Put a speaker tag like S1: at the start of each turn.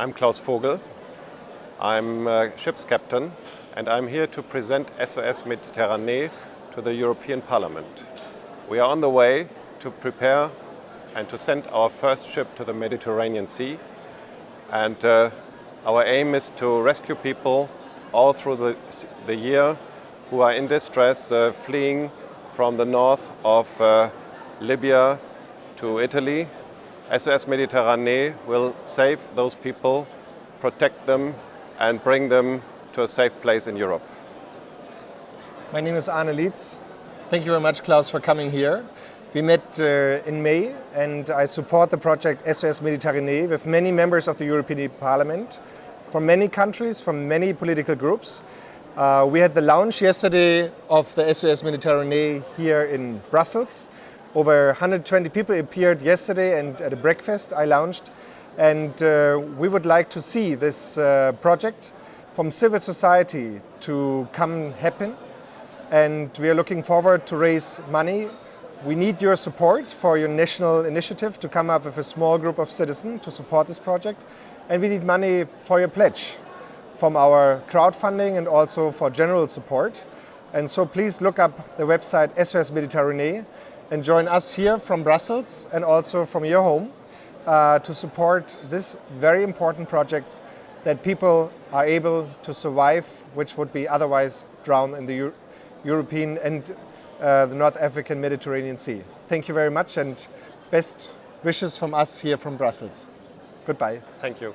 S1: I'm Klaus Vogel. I'm a ship's captain and I'm here to present SOS Mediterranee to the European Parliament. We are on the way to prepare and to send our first ship to the Mediterranean Sea and uh, our aim is to rescue people all through the, the year who are in distress, uh, fleeing from the north of uh, Libya to Italy. SOS Mediterranee will save those people, protect them and bring them to a safe place in Europe.
S2: My name is Arne Lietz. Thank you very much, Klaus, for coming here. We met uh, in May and I support the project SOS Mediterranee with many members of the European Parliament from many countries, from many political groups. Uh, we had the launch yesterday of the SOS Mediterranee here in Brussels. Over 120 people appeared yesterday and at a breakfast I launched. And uh, we would like to see this uh, project from civil society to come happen. And we are looking forward to raise money. We need your support for your national initiative to come up with a small group of citizens to support this project. And we need money for your pledge from our crowdfunding and also for general support. And so please look up the website SOS Mediterranee and join us here from Brussels and also from your home uh, to support this very important projects that people are able to survive, which would be otherwise drowned in the Euro European and uh, the North African Mediterranean Sea. Thank you very much and best wishes from us here from Brussels. Goodbye.
S1: Thank you.